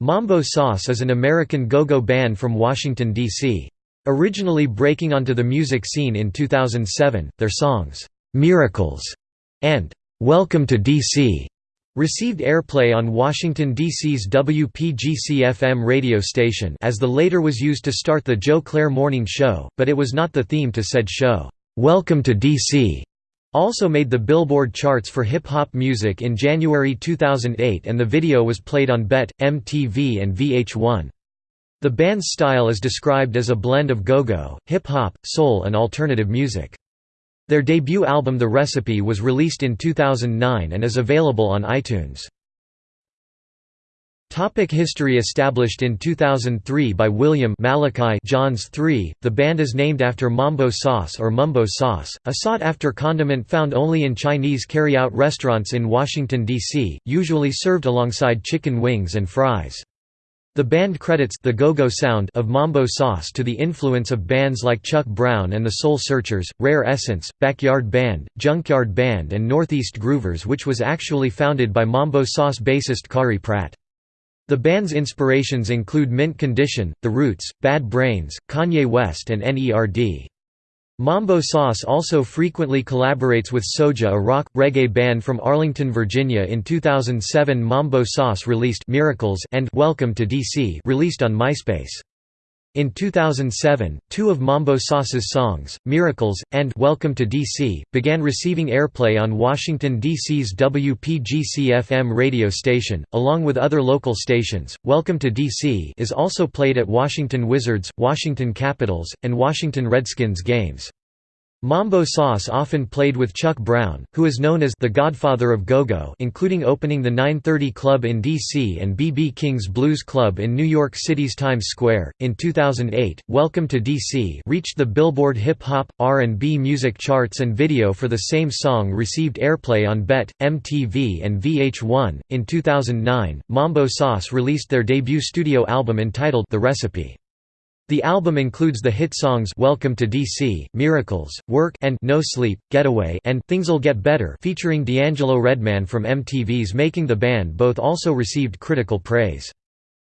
Mambo Sauce is an American go-go band from Washington, D.C. Originally breaking onto the music scene in 2007, their songs, "'Miracles' and "'Welcome to D.C." received airplay on Washington, D.C.'s WPGC-FM radio station as the later was used to start the Joe Clair Morning Show, but it was not the theme to said show. "'Welcome to D.C.' also made the Billboard charts for hip-hop music in January 2008 and the video was played on BET, MTV and VH1. The band's style is described as a blend of go-go, hip-hop, soul and alternative music. Their debut album The Recipe was released in 2009 and is available on iTunes. Topic history Established in 2003 by William Malachi Johns III, the band is named after mambo sauce or mumbo sauce, a sought-after condiment found only in Chinese carry-out restaurants in Washington, D.C., usually served alongside chicken wings and fries. The band credits the go-go sound of mambo sauce to the influence of bands like Chuck Brown and the Soul Searchers, Rare Essence, Backyard Band, Junkyard Band and Northeast Groovers which was actually founded by mambo sauce bassist Kari Pratt. The band's inspirations include Mint Condition, The Roots, Bad Brains, Kanye West and N.E.R.D. Mambo Sauce also frequently collaborates with Soja a rock, reggae band from Arlington, Virginia in 2007 Mambo Sauce released Miracles and Welcome to DC released on MySpace. In 2007, two of Mambo Sauce's songs, Miracles, and Welcome to DC, began receiving airplay on Washington, D.C.'s WPGC-FM radio station, along with other local stations. Welcome to DC is also played at Washington Wizards, Washington Capitals, and Washington Redskins games. Mambo Sauce often played with Chuck Brown, who is known as the godfather of go-go including opening the 930 Club in D.C. and B.B. King's Blues Club in New York City's Times Square. In 2008, Welcome to D.C. reached the Billboard Hip Hop, R&B music charts and video for the same song received airplay on BET, MTV and VH1. In 2009, Mambo Sauce released their debut studio album entitled The Recipe. The album includes the hit songs Welcome to DC, Miracles, Work and No Sleep, Getaway and Things'll Get Better featuring D'Angelo Redman from MTV's Making the Band both also received critical praise.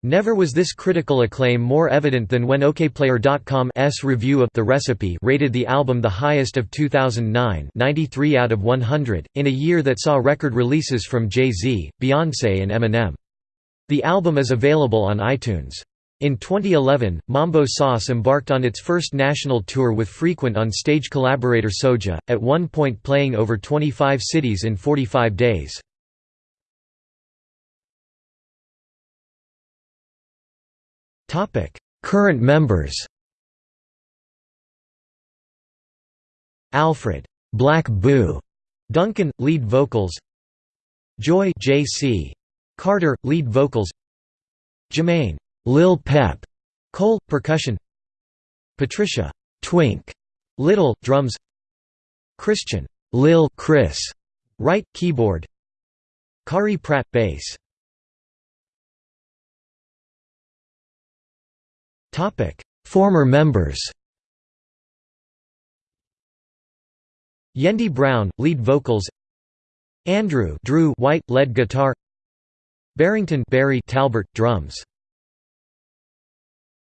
Never was this critical acclaim more evident than when OKPlayer.com's review of The Recipe rated the album the highest of 2009 93 out of 100, in a year that saw record releases from Jay-Z, Beyoncé and Eminem. The album is available on iTunes. In 2011, Mambo Sauce embarked on its first national tour with frequent on-stage collaborator Soja, at one point playing over 25 cities in 45 days. Current members Alfred Black Boo Duncan, lead vocals Joy J.C. Carter, lead vocals Jermaine Lil Pep, Cole, percussion. Patricia Twink Little, drums. Christian Lil Chris, Wright, keyboard. Kari Pratt, bass. Former members. Yendi Brown, lead vocals. Andrew Drew White, lead guitar. Barrington Barry Talbert, drums